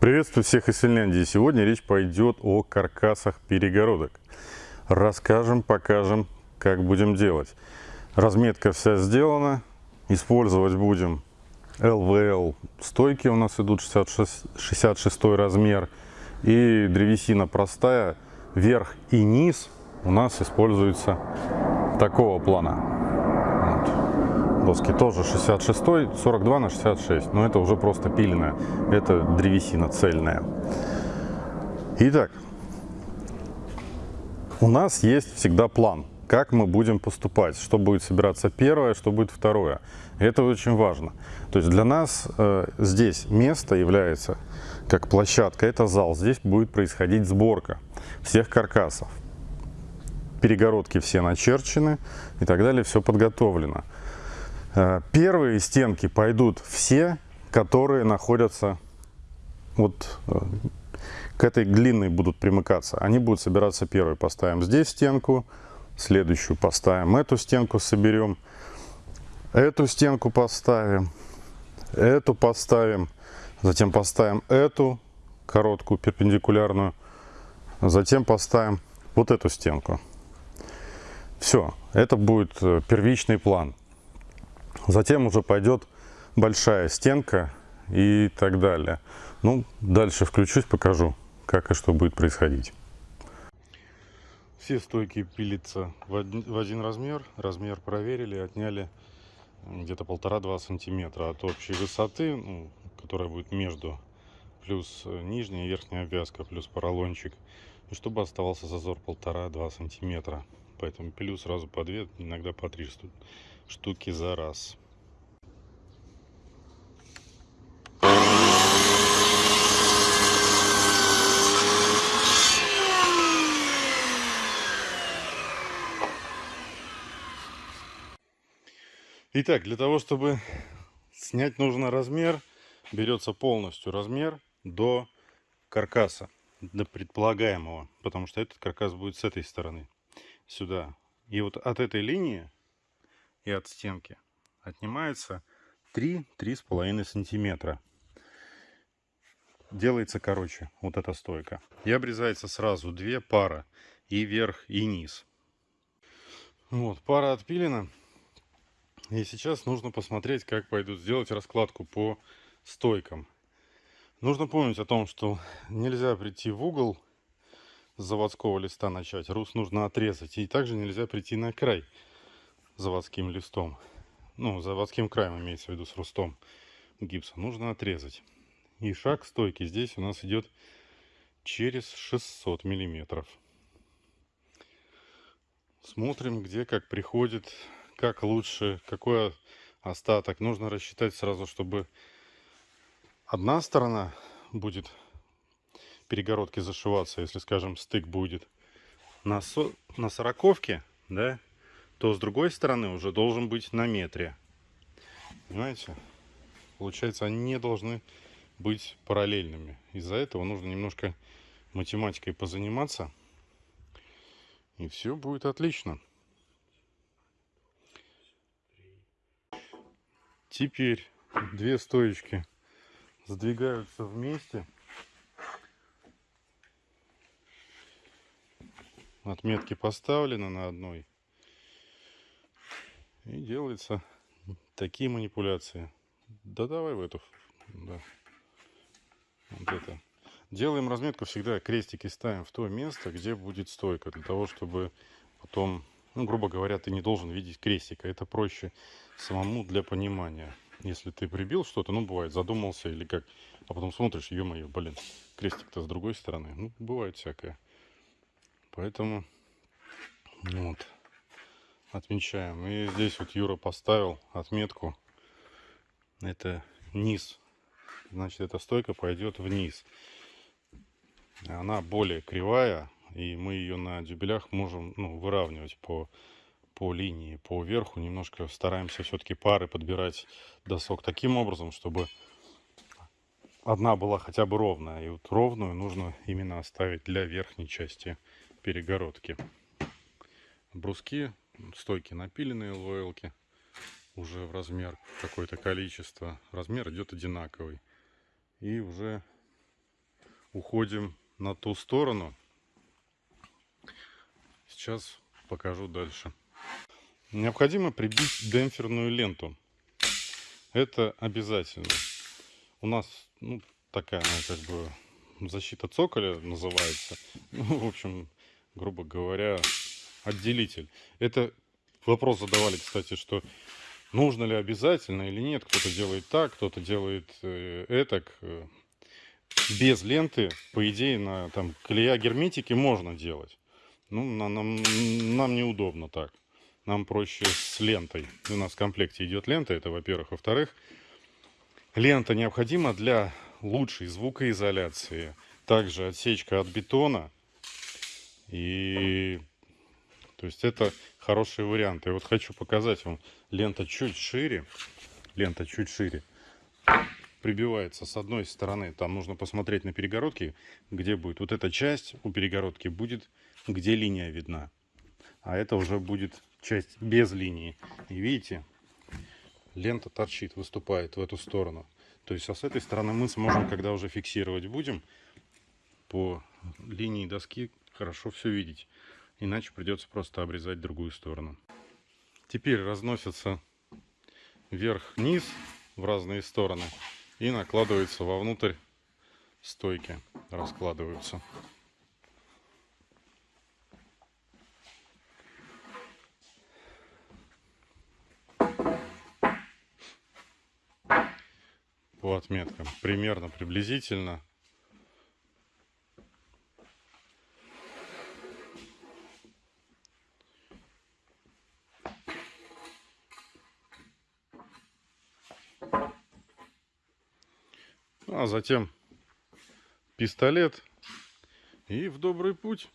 Приветствую всех из Финляндии. Сегодня речь пойдет о каркасах перегородок. Расскажем, покажем, как будем делать. Разметка вся сделана. Использовать будем LVL стойки. У нас идут 66, 66 размер. И древесина простая. Верх и низ у нас используется такого плана доски тоже 66 42 на 66 но это уже просто пиленная это древесина цельная. Итак у нас есть всегда план как мы будем поступать. Что будет собираться первое что будет второе. Это очень важно. То есть для нас э, здесь место является как площадка это зал. Здесь будет происходить сборка всех каркасов. Перегородки все начерчены и так далее все подготовлено первые стенки пойдут все, которые находятся вот э, к этой длинной будут примыкаться. Они будут собираться первые. Поставим здесь стенку, следующую поставим, эту стенку соберем, эту стенку поставим, эту поставим, затем поставим эту короткую перпендикулярную, затем поставим вот эту стенку. Все, это будет э, первичный план. Затем уже пойдет большая стенка и так далее. Ну, дальше включусь, покажу, как и что будет происходить. Все стойки пилятся в один, в один размер. Размер проверили, отняли где-то полтора-два сантиметра от общей высоты, ну, которая будет между, плюс нижняя и верхняя обвязка, плюс поролончик. И чтобы оставался зазор полтора-два сантиметра. Поэтому пилю сразу по две, иногда по три штуки за раз. Итак, для того, чтобы снять нужный размер, берется полностью размер до каркаса, до предполагаемого, потому что этот каркас будет с этой стороны, сюда. И вот от этой линии и от стенки отнимается 3-3,5 сантиметра. Делается короче вот эта стойка. И обрезается сразу две пара, и верх, и низ. Вот, пара отпилена. И сейчас нужно посмотреть, как пойдут сделать раскладку по стойкам. Нужно помнить о том, что нельзя прийти в угол с заводского листа начать. Рус нужно отрезать. И также нельзя прийти на край заводским листом. Ну, заводским краем имеется в виду с рустом гипса. Нужно отрезать. И шаг стойки здесь у нас идет через 600 миллиметров. Смотрим, где как приходит как лучше, какой остаток. Нужно рассчитать сразу, чтобы одна сторона будет перегородки зашиваться, если, скажем, стык будет на, на сороковке, да, то с другой стороны уже должен быть на метре. Понимаете? Получается, они не должны быть параллельными. Из-за этого нужно немножко математикой позаниматься. И все будет отлично. Теперь две стоечки сдвигаются вместе. Отметки поставлены на одной. И делается такие манипуляции. Да давай в эту. Да. Вот это. Делаем разметку всегда, крестики ставим в то место, где будет стойка. Для того, чтобы потом ну, грубо говоря, ты не должен видеть крестика. Это проще самому для понимания. Если ты прибил что-то, ну, бывает, задумался или как, а потом смотришь, ё-моё, блин, крестик-то с другой стороны. Ну, бывает всякое. Поэтому, вот, отмечаем. И здесь вот Юра поставил отметку. Это низ. Значит, эта стойка пойдет вниз. Она более кривая, и мы ее на дюбелях можем ну, выравнивать по, по линии, по верху. Немножко стараемся все-таки пары подбирать досок таким образом, чтобы одна была хотя бы ровная. И вот ровную нужно именно оставить для верхней части перегородки. Бруски, стойки напиленные ЛВЛ уже в размер какое-то количество. Размер идет одинаковый. И уже уходим на ту сторону. Сейчас покажу дальше. Необходимо прибить демпферную ленту. Это обязательно. У нас ну, такая, ну, как бы, защита цоколя называется. Ну, в общем, грубо говоря, отделитель. Это вопрос задавали, кстати, что нужно ли обязательно или нет. Кто-то делает так, кто-то делает э, этак. Э, без ленты, по идее, на там колея герметики можно делать. Ну, на, нам, нам неудобно так. Нам проще с лентой. У нас в комплекте идет лента, это во-первых. Во-вторых, лента необходима для лучшей звукоизоляции. Также отсечка от бетона. И то есть это хорошие варианты. И вот хочу показать вам. Лента чуть шире. Лента чуть шире. Прибивается с одной стороны. Там нужно посмотреть на перегородке, где будет. Вот эта часть у перегородки будет, где линия видна. А это уже будет часть без линии. И видите, лента торчит, выступает в эту сторону. То есть, а с этой стороны мы сможем, когда уже фиксировать будем, по линии доски хорошо все видеть. Иначе придется просто обрезать другую сторону. Теперь разносятся вверх-вниз в разные стороны и накладываются вовнутрь стойки, раскладываются. По отметкам примерно приблизительно а затем пистолет и в добрый путь.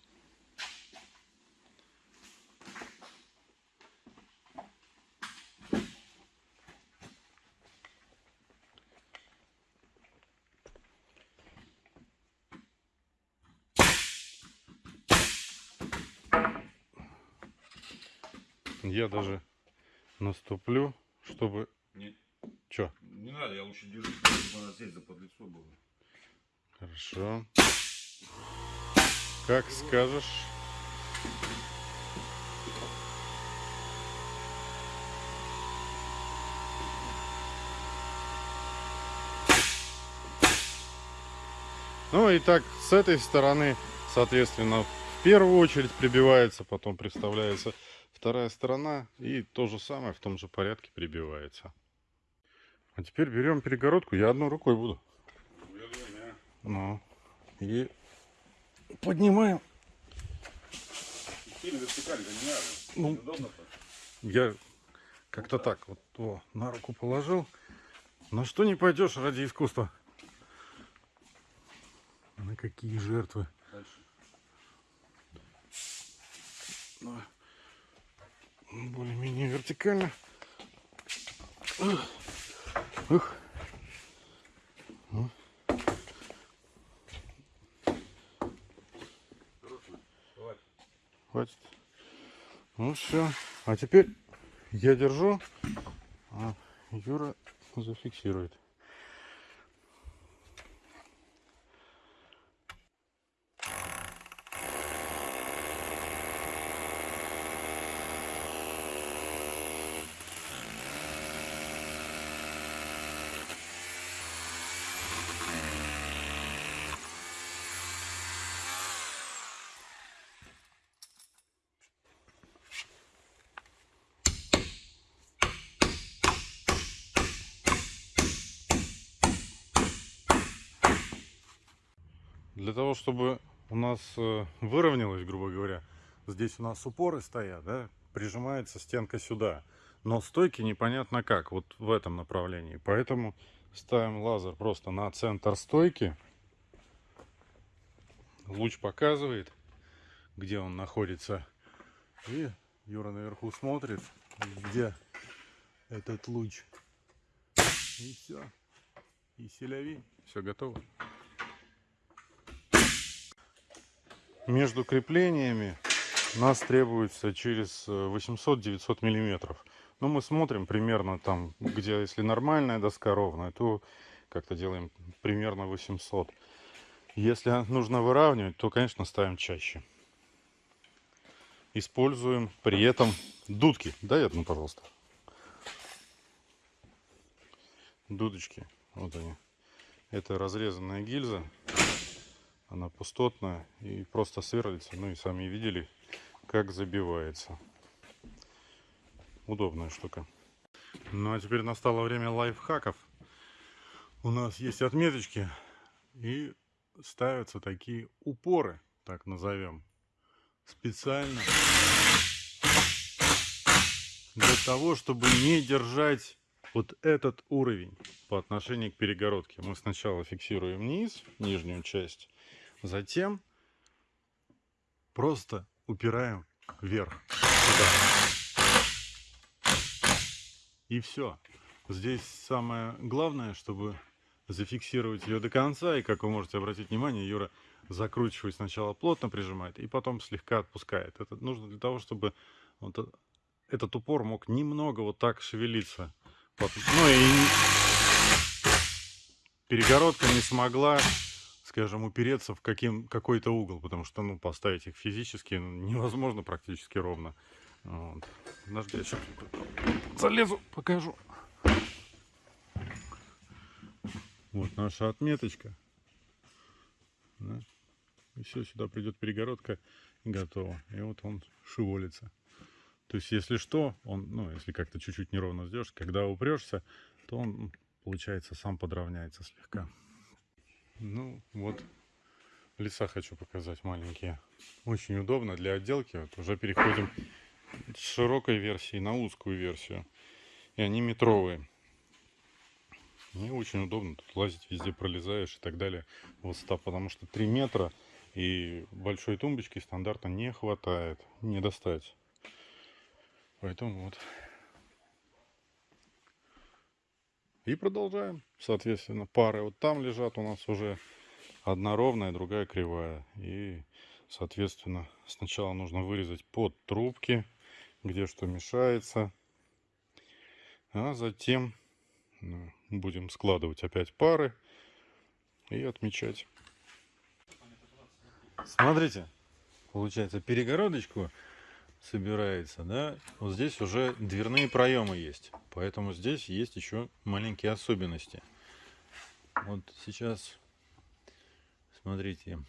Я даже наступлю, чтобы... Не, Чё? Не надо, я лучше держу, чтобы она здесь за подлицо было. Хорошо. Как скажешь. Ну и так, с этой стороны, соответственно, в первую очередь прибивается, потом представляется вторая сторона, и то же самое в том же порядке прибивается. А теперь берем перегородку, я одной рукой буду. Ну, и поднимаем. Сильно вертикально не надо. Ну, Удобно. Я как-то так вот о, на руку положил. На что не пойдешь ради искусства? На какие жертвы? Дальше. Ну, Более-менее вертикально. Ух. Ух. Ну. Хватит. Ну все. А теперь я держу, а Юра зафиксирует. Для того, чтобы у нас э, выровнялось, грубо говоря, здесь у нас упоры стоят, да, прижимается стенка сюда. Но стойки непонятно как, вот в этом направлении. Поэтому ставим лазер просто на центр стойки. Луч показывает, где он находится. И Юра наверху смотрит, где этот луч. И все. И селяви. Все готово. Между креплениями нас требуется через 800-900 миллиметров. Ну, мы смотрим примерно там, где, если нормальная доска ровная, то как-то делаем примерно 800. Если нужно выравнивать, то, конечно, ставим чаще. Используем при этом дудки. Дай одну, пожалуйста. Дудочки. Вот они. Это разрезанная гильза. Она пустотная и просто сверлится. Ну и сами видели, как забивается. Удобная штука. Ну а теперь настало время лайфхаков. У нас есть отметочки и ставятся такие упоры, так назовем, специально для того, чтобы не держать вот этот уровень по отношению к перегородке. Мы сначала фиксируем низ, нижнюю часть, затем просто упираем вверх. Сюда. И все. Здесь самое главное, чтобы зафиксировать ее до конца. И как вы можете обратить внимание, Юра закручивает сначала плотно прижимает, и потом слегка отпускает. Это нужно для того, чтобы вот этот упор мог немного вот так шевелиться. Ну и перегородка не смогла, скажем, упереться в каким, какой-то угол, потому что, ну, поставить их физически невозможно практически ровно. Вот. Подожди, я сейчас залезу, покажу. Вот наша отметочка. Да? И все, сюда придет перегородка и готово. И вот он шеволится. То есть, если что, он, ну, если как-то чуть-чуть неровно сделаешь, когда упрешься, то он, получается, сам подровняется слегка. Ну, вот леса хочу показать маленькие. Очень удобно для отделки. Вот уже переходим с широкой версии на узкую версию. И они метровые. И очень удобно тут лазить, везде пролезаешь и так далее. Высота, потому что 3 метра и большой тумбочки стандартно не хватает, не достать. Поэтому вот. И продолжаем. Соответственно, пары вот там лежат у нас уже. Одна ровная, другая кривая. И, соответственно, сначала нужно вырезать под трубки, где что мешается. А затем ну, будем складывать опять пары и отмечать. Смотрите, получается перегородочку собирается, да, вот здесь уже дверные проемы есть, поэтому здесь есть еще маленькие особенности. Вот сейчас, смотрите,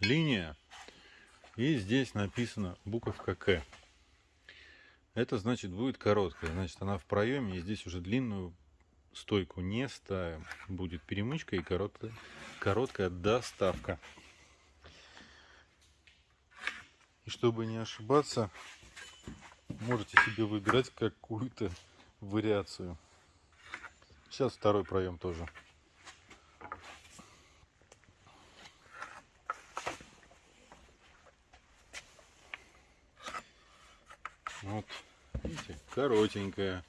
линия, и здесь написано буковка К. Это значит будет короткая, значит она в проеме, и здесь уже длинную стойку не ставим. Будет перемычка и короткая, короткая доставка. И чтобы не ошибаться, можете себе выбирать какую-то вариацию. Сейчас второй проем тоже. Вот, видите, коротенькая.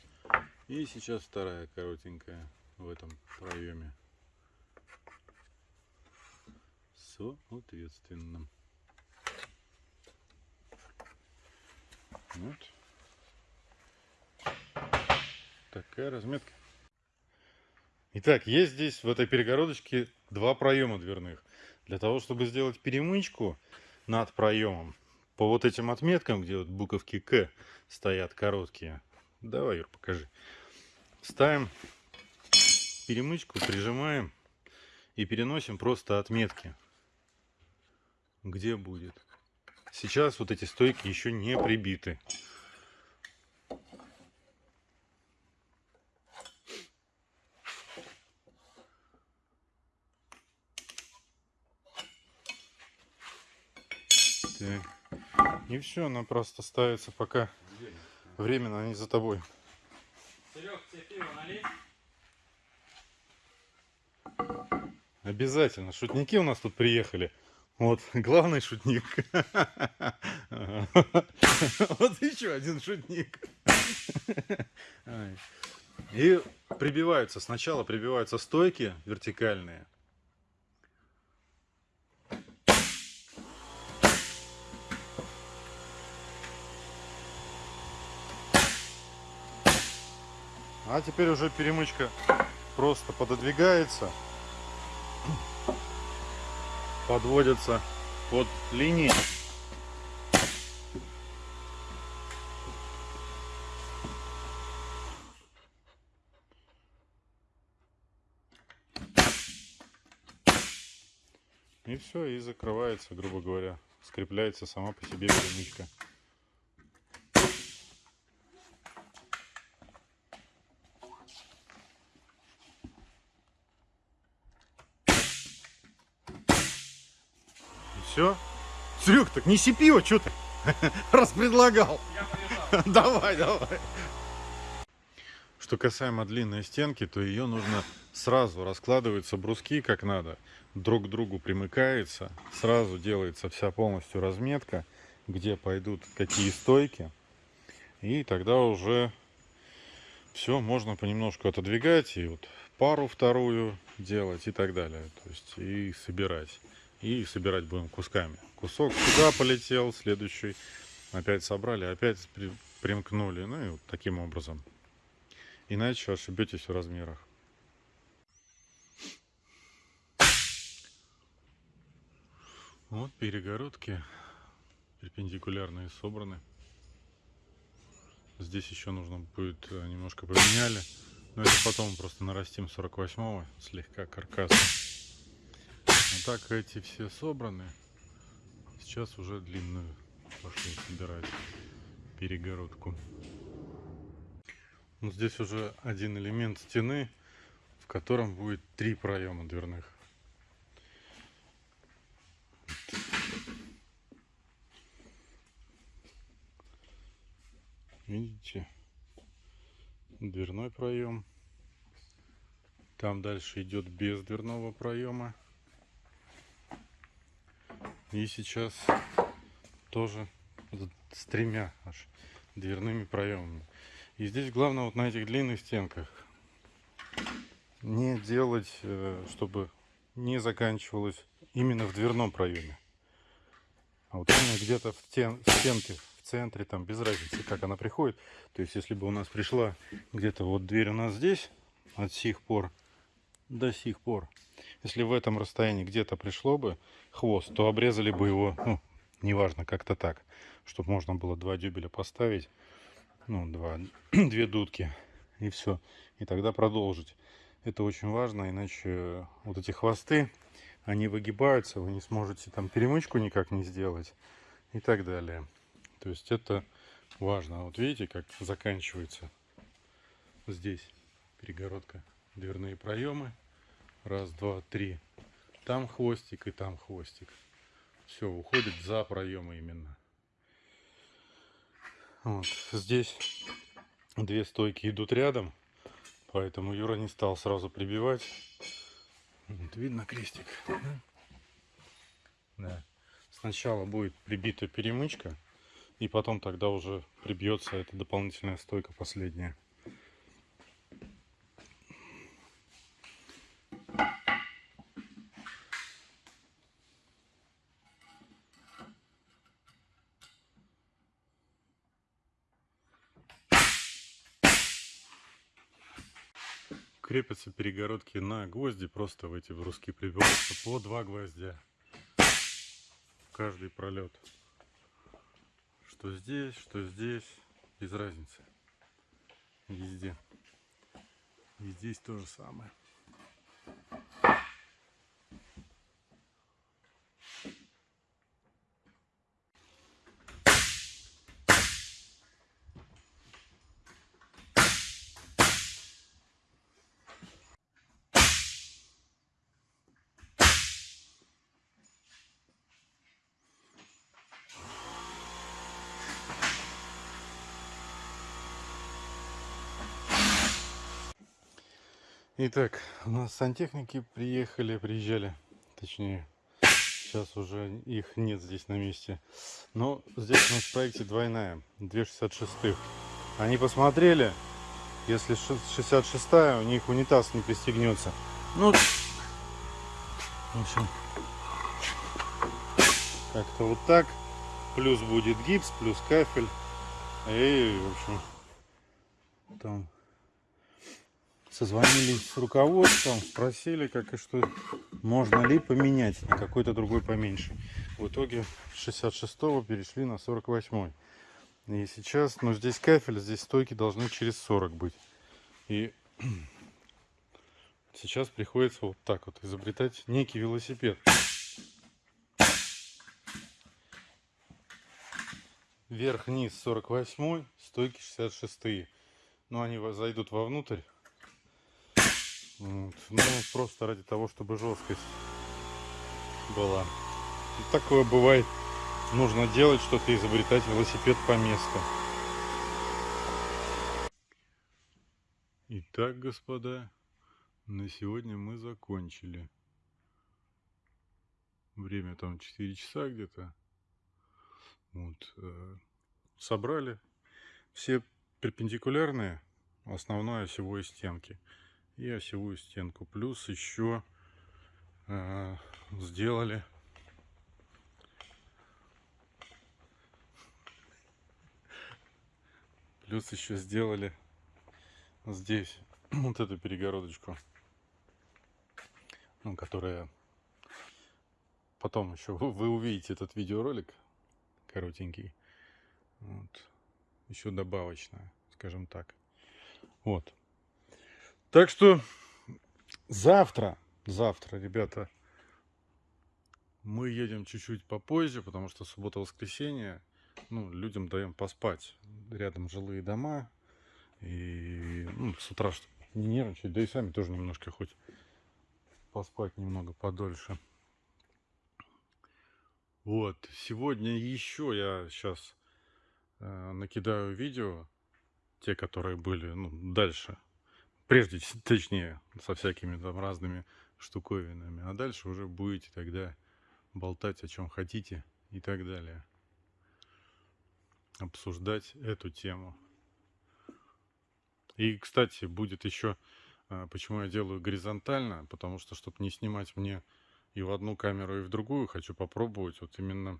И сейчас вторая коротенькая в этом проеме. Соответственно. Вот. Такая разметка. Итак, есть здесь в этой перегородочке два проема дверных. Для того, чтобы сделать перемычку над проемом, по вот этим отметкам, где вот буковки К стоят короткие. Давай, Юр, покажи. Ставим перемычку, прижимаем и переносим просто отметки. Где будет. Сейчас вот эти стойки еще не прибиты. Так. И все, она просто ставится пока временно, они за тобой. Серег, тебе пиво налить? Обязательно. Шутники у нас тут приехали. Вот, главный шутник. Вот еще один шутник. И прибиваются, сначала прибиваются стойки вертикальные. А теперь уже перемычка просто пододвигается. Подводятся под линии. И все, и закрывается, грубо говоря. Скрепляется сама по себе перемычка. Все? Серег, так неси пиво, что ты? Раз предлагал. Я полежал. Давай, давай. Что касаемо длинной стенки, то ее нужно сразу раскладываются бруски как надо, друг к другу примыкается, сразу делается вся полностью разметка, где пойдут какие стойки, и тогда уже все можно понемножку отодвигать и вот пару вторую делать и так далее, то есть и собирать, и собирать будем кусками. Кусок сюда полетел, следующий опять собрали, опять при- примкнули, ну и вот таким образом. Иначе ошибетесь в размерах. Вот перегородки перпендикулярные собраны. Здесь еще нужно будет э, немножко поменяли. Но это потом просто нарастим 48-го слегка каркаса. Так эти все собраны. Сейчас уже длинную пошли собирать перегородку. Ну, здесь уже один элемент стены, в котором будет три проема дверных. Видите? Дверной проем. Там дальше идет без дверного проема. И сейчас тоже с тремя аж дверными проемами. И здесь главное вот на этих длинных стенках не делать, э, чтобы не заканчивалось именно в дверном проеме. А вот именно где-то в, в стенке, в центре, там без разницы, как она приходит. То есть, если бы у нас пришла где-то вот дверь у нас здесь, от сих пор до сих пор, если в этом расстоянии где-то пришло бы хвост, то обрезали бы его, ну, неважно, как-то так, чтобы можно было два дюбеля поставить, ну, два, две дудки, и все. И тогда продолжить. Это очень важно, иначе вот эти хвосты, они выгибаются, вы не сможете там перемычку никак не сделать и так далее. То есть это важно. Вот видите, как заканчивается здесь перегородка. Дверные проемы. Раз, два, три. Там хвостик и там хвостик. Все, уходит за проемы именно. Вот. Здесь две стойки идут рядом, поэтому Юра не стал сразу прибивать. Вот, видно крестик? да? Сначала будет прибита перемычка, и потом тогда уже прибьется эта дополнительная стойка последняя. Крепятся перегородки на гвозди, просто в эти бруски прибиваются по два гвоздя в каждый пролет. Что здесь, что здесь, без разницы. Везде. И здесь то же самое. Итак, у нас сантехники приехали, приезжали, точнее, сейчас уже их нет здесь на месте. Но здесь у нас в проекте двойная, 266. Они посмотрели, если 66 у них унитаз не пристегнется. Ну, в общем, как-то вот так. Плюс будет гипс, плюс кафель. И, в общем, там созвонились с руководством, спросили, как и что, можно ли поменять на какой-то другой поменьше. В итоге с 66 перешли на 48. И сейчас, ну здесь кафель, здесь стойки должны через 40 быть. И сейчас приходится вот так вот изобретать некий велосипед. Вверх-вниз 48, стойки 66. Ну, они зайдут вовнутрь. Вот. Ну, просто ради того, чтобы жесткость была. И такое бывает. Нужно делать что-то, изобретать велосипед по месту. Итак, господа, на сегодня мы закончили. Время там 4 часа где-то. Вот. э, Собрали все перпендикулярные, основной осевой стенки и осевую стенку. Плюс еще э, сделали плюс еще сделали здесь вот эту перегородочку, ну, которая потом еще вы, увидите этот видеоролик коротенький. Вот. Еще добавочная, скажем так. Вот. Так что завтра, завтра, ребята, мы едем чуть-чуть попозже, потому что суббота-воскресенье, ну, людям даем поспать. Рядом жилые дома. И ну, с утра, чтобы не нервничать, да и сами тоже немножко хоть поспать немного подольше. Вот, сегодня еще я сейчас э, накидаю видео, те, которые были, ну, дальше, прежде, точнее, со всякими там разными штуковинами, а дальше уже будете тогда болтать о чем хотите и так далее. Обсуждать эту тему. И, кстати, будет еще, э, почему я делаю горизонтально, потому что, чтобы не снимать мне и в одну камеру, и в другую, хочу попробовать вот именно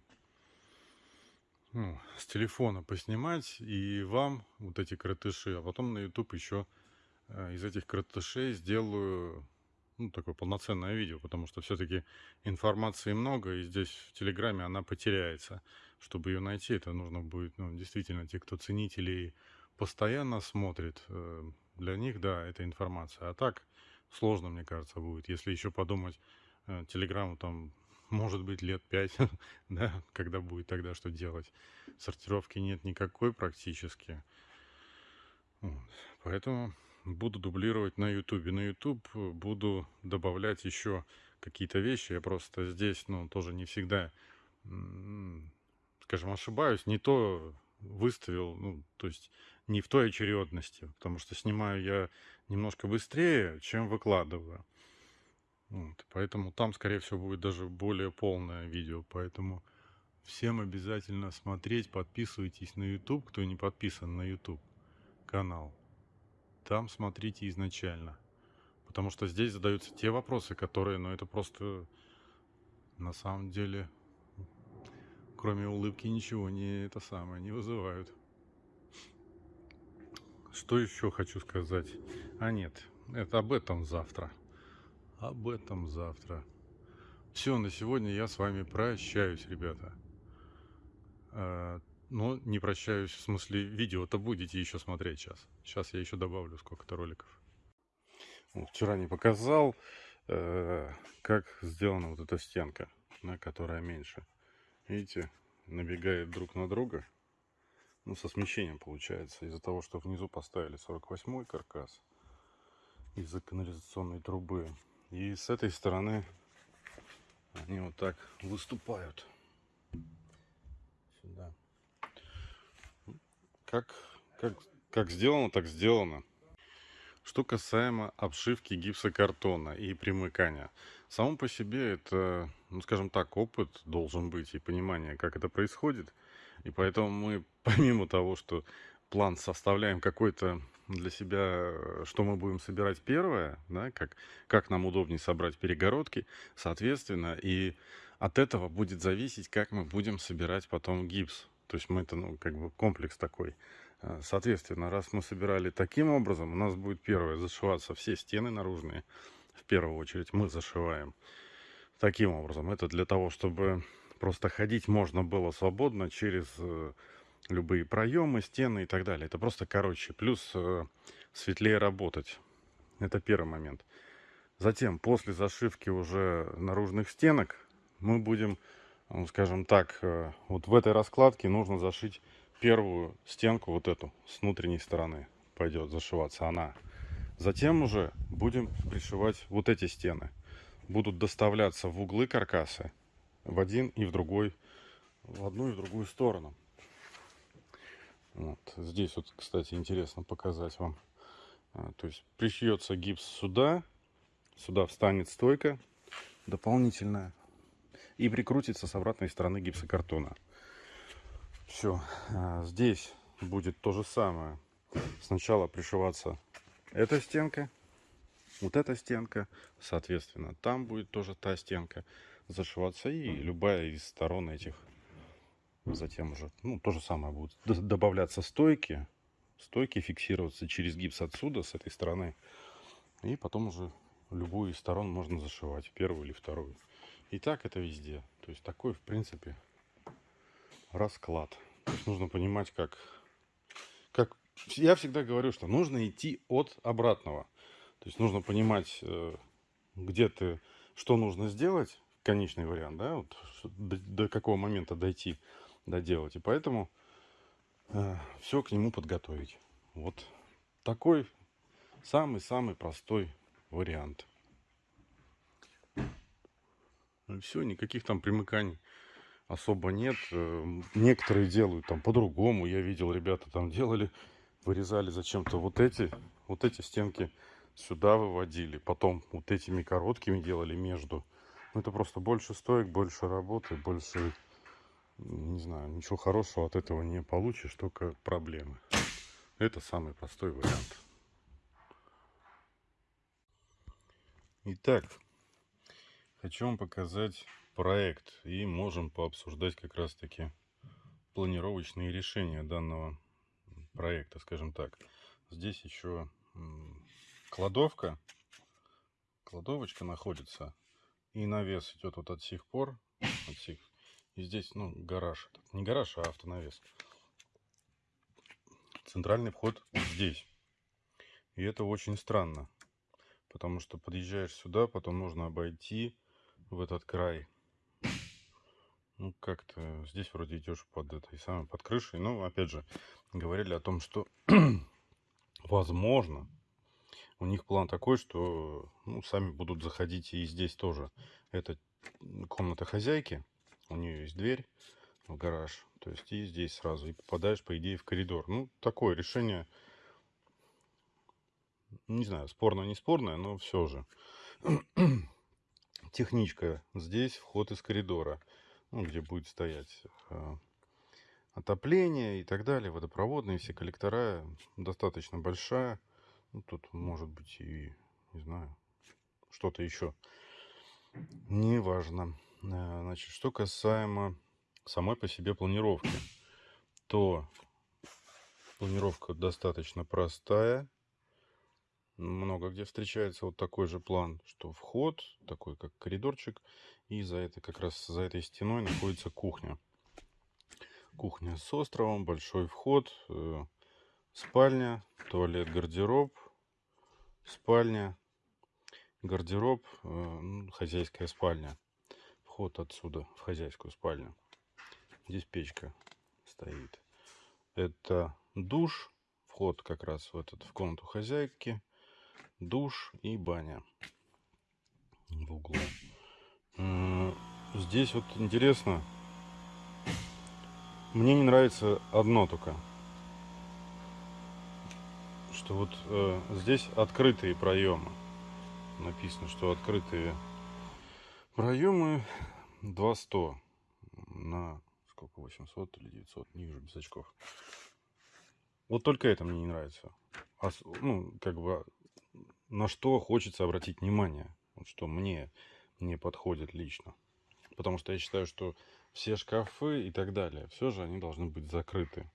ну, с телефона поснимать и вам вот эти кротыши, а потом на YouTube еще из этих кротышей сделаю ну, такое полноценное видео, потому что все-таки информации много, и здесь в Телеграме она потеряется. Чтобы ее найти, это нужно будет, ну, действительно, те, кто ценители постоянно смотрит, э, для них, да, это информация. А так сложно, мне кажется, будет. Если еще подумать, э, Телеграмму там, может быть, лет пять, да, когда будет тогда что делать. Сортировки нет никакой практически. Поэтому буду дублировать на YouTube. На YouTube буду добавлять еще какие-то вещи. Я просто здесь, ну, тоже не всегда, скажем, ошибаюсь. Не то выставил, ну, то есть не в той очередности, потому что снимаю я немножко быстрее, чем выкладываю. Вот, поэтому там, скорее всего, будет даже более полное видео. Поэтому всем обязательно смотреть, подписывайтесь на YouTube, кто не подписан на YouTube канал. Там смотрите изначально. Потому что здесь задаются те вопросы, которые, ну, это просто на самом деле, кроме улыбки, ничего не это самое не вызывают. Что еще хочу сказать? А нет, это об этом завтра. Об этом завтра. Все, на сегодня я с вами прощаюсь, ребята. Но не прощаюсь, в смысле, видео-то будете еще смотреть сейчас. Сейчас я еще добавлю сколько-то роликов. Вот, Вчера не показал, э, как сделана вот эта стенка, да, которая меньше. Видите, набегает друг на друга. Ну, со смещением получается. Из-за того, что внизу поставили 48-й каркас из-за канализационной трубы. И с этой стороны они вот так выступают. Сюда. Как, как, как сделано, так сделано. Что касаемо обшивки гипсокартона и примыкания. Само по себе это, ну скажем так, опыт должен быть и понимание, как это происходит. И поэтому мы, помимо того, что план составляем какой-то для себя, что мы будем собирать первое, да, как, как нам удобнее собрать перегородки, соответственно, и от этого будет зависеть, как мы будем собирать потом гипс. То есть мы это, ну, как бы комплекс такой Э, Соответственно, раз мы собирали таким образом, у нас будет первое зашиваться все стены наружные. В первую очередь мы зашиваем таким образом. Это для того, чтобы просто ходить можно было свободно через э, любые проемы, стены и так далее. Это просто короче. Плюс э, светлее работать. Это первый момент. Затем, после зашивки уже наружных стенок, мы будем, скажем так, э, вот в этой раскладке нужно зашить первую стенку, вот эту, с внутренней стороны пойдет зашиваться она. Затем уже будем пришивать вот эти стены. Будут доставляться в углы каркаса в один и в другой, в одну и в другую сторону. Вот. Здесь вот, кстати, интересно показать вам. А, То есть пришьется гипс сюда, сюда встанет стойка дополнительная и прикрутится с обратной стороны гипсокартона. Все, здесь будет то же самое. Сначала пришиваться эта стенка, вот эта стенка, соответственно, там будет тоже та стенка зашиваться и любая из сторон этих. Затем уже, ну, то же самое будет добавляться стойки, стойки фиксироваться через гипс отсюда, с этой стороны. И потом уже любую из сторон можно зашивать, первую или вторую. И так это везде. То есть такой, в принципе, расклад. То есть нужно понимать, как, как... Я всегда говорю, что нужно идти от обратного. То есть нужно понимать, э, где ты, что нужно сделать, конечный вариант, да, вот, до, какого момента дойти, доделать. И поэтому все к нему подготовить. Вот такой самый-самый простой вариант. Все, никаких там примыканий особо нет. Э, Некоторые делают там по-другому. Я видел, ребята там делали, вырезали зачем-то вот эти, вот эти стенки сюда выводили. Потом вот этими короткими делали между. Ну, это просто больше стоек, больше работы, больше, не знаю, ничего хорошего от этого не получишь, только проблемы. Это самый простой вариант. Итак, хочу вам показать проект и можем пообсуждать как раз таки планировочные решения данного проекта, скажем так. Здесь еще кладовка, кладовочка находится, и навес идет вот от сих пор, от сих, и здесь, ну, гараж, не гараж, а автонавес. Центральный вход здесь. И это очень странно, потому что подъезжаешь сюда, потом нужно обойти в этот край. Ну, как-то здесь вроде идешь под этой самой, под крышей. Ну, опять же, говорили о том, что возможно, у них план такой, что ну, сами будут заходить и здесь тоже. Это комната хозяйки, у нее есть дверь в гараж, то есть и здесь сразу, и попадаешь, по идее, в коридор. Ну, такое решение, не знаю, спорное, не спорное, но все же. Техничка, здесь вход из коридора, ну, где будет стоять э, отопление и так далее, водопроводные все коллектора, достаточно большая. Ну, тут может быть и, не знаю, что-то еще. Неважно. Э, Значит, что касаемо самой по себе планировки, то планировка достаточно простая. Много где встречается вот такой же план, что вход, такой как коридорчик, и за это как раз за этой стеной находится кухня. Кухня с островом, большой вход, э, спальня, туалет, гардероб, спальня, гардероб, э, хозяйская спальня. Вход отсюда в хозяйскую спальню. Здесь печка стоит. Это душ, вход как раз в этот в комнату хозяйки, душ и баня в углу. Здесь вот интересно, мне не нравится одно только, что вот э, здесь открытые проемы. Написано, что открытые проемы 200 на сколько 800 или 900, не вижу без очков. Вот только это мне не нравится. А ну, как бы, на что хочется обратить внимание, вот что мне не подходит лично. Потому что я считаю, что все шкафы и так далее, все же они должны быть закрыты.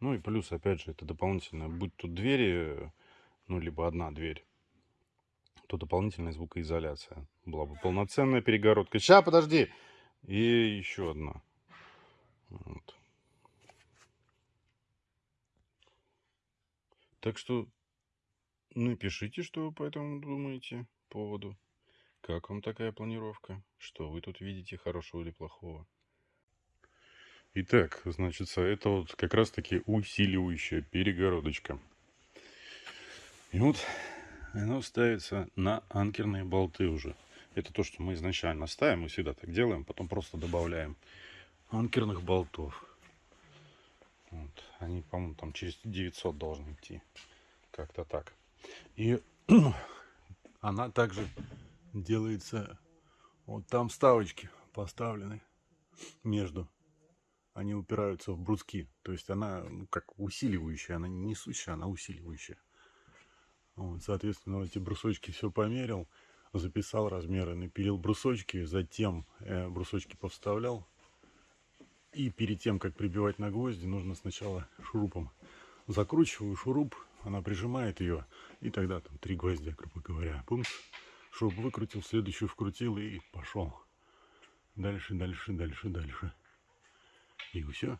Ну и плюс, опять же, это дополнительно, будь тут двери, ну, либо одна дверь, то дополнительная звукоизоляция. Была бы полноценная перегородка. Сейчас, подожди! И еще одна. Вот. Так что напишите, что вы по этому думаете поводу. Как вам такая планировка? Что вы тут видите хорошего или плохого? Итак, значит, это вот как раз-таки усиливающая перегородочка. И вот оно ставится на анкерные болты уже. Это то, что мы изначально ставим, мы всегда так делаем, потом просто добавляем анкерных болтов. Вот. Они, по-моему, там через 900 должны идти. Как-то так. И она также делается... Вот там вставочки поставлены между. Они упираются в бруски. То есть она ну, как усиливающая. Она не несущая, она усиливающая. Вот, соответственно, эти брусочки все померил, записал размеры, напилил брусочки, затем э, брусочки повставлял. И перед тем, как прибивать на гвозди, нужно сначала шурупом закручиваю шуруп, она прижимает ее, и тогда там три гвоздя, грубо говоря. Пумс, шуруп выкрутил, следующую вкрутил и пошел. Дальше, дальше, дальше, дальше. И все.